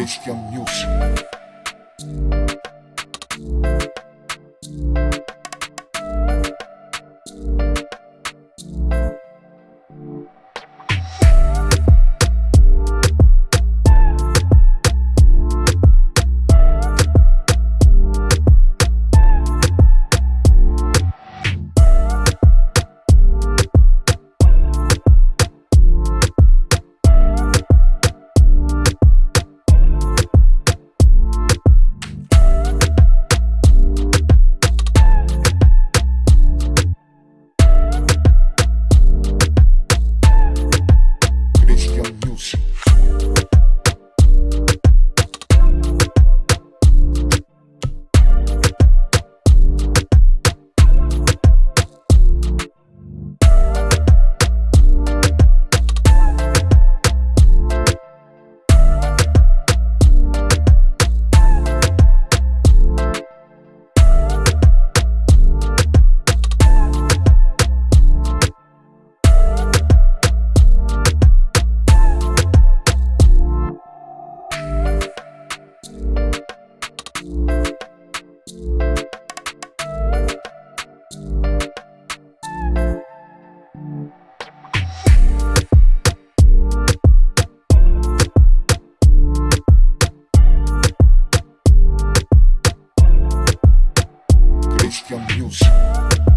Бабичкин Ньюс. Christian Music.